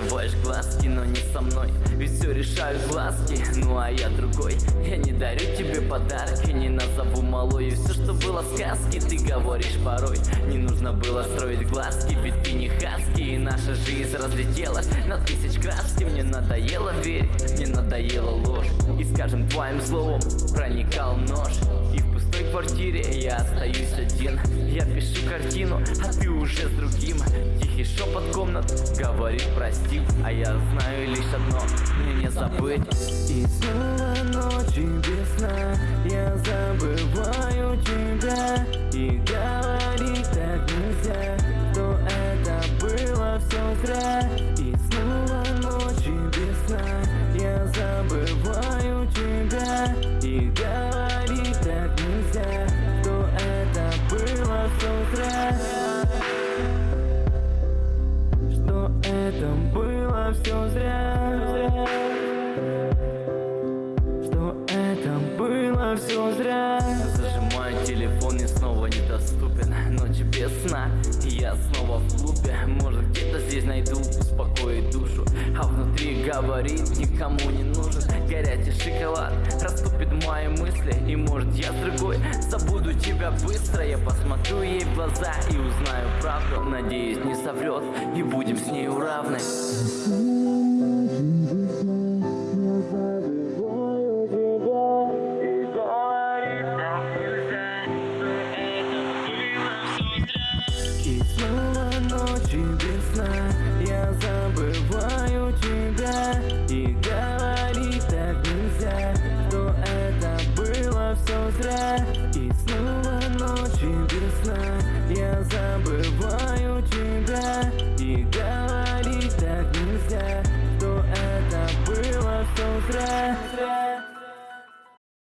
закрываешь глазки, но не со мной. Ведь все решают глазки, ну а я другой. Я не дарю тебе подарки, не назову малой. И все, что было в сказке, ты говоришь порой. Не нужно было строить глазки, ведь ты не хаски И наша жизнь разлетелась на тысяч краски. Мне надоело верить, мне надоело ложь. И скажем твоим словом проникал нож квартире Я остаюсь один. Я пишу картину А ты уже с другим. Тихий шепот комнат Говорит прости. А я знаю лишь одно Мне не забыть. И снова ночи без сна Я забываю тебя. И говорить так нельзя Что это было все зря. И снова ночи без сна Я забываю тебя. И говорить Это было все зря. Что это было все зря. Зажимаю телефон и снова недоступен. Ночь без сна, и я снова в клубе. Может где-то здесь найду успокоить душу. А внутри говорит, никому не нужен. Горячий шоколад раступит мои мысли. И может я с другой забуду тебя быстро Я посмотрю ей в глаза и узнаю правду. Надеюсь не соврет и будем с ней равны. И снова ночи без сна. Я забываю тебя И говорить нельзя Что это было все зря поздно, я забываю